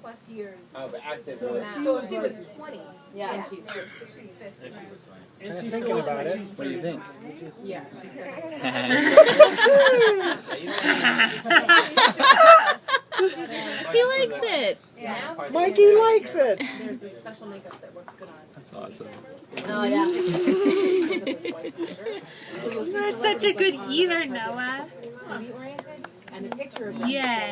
plus years. Oh, of active So relationship. So if she was twenty. Yeah. and she's, she's fifty. And she's thinking still about it. What do you think? Yeah, she's He likes it. Yeah. Mikey likes it. There's this special makeup that works good on. That's awesome. Oh yeah. You're such a good eater, Noah. Oriented, and a picture of them. Yeah.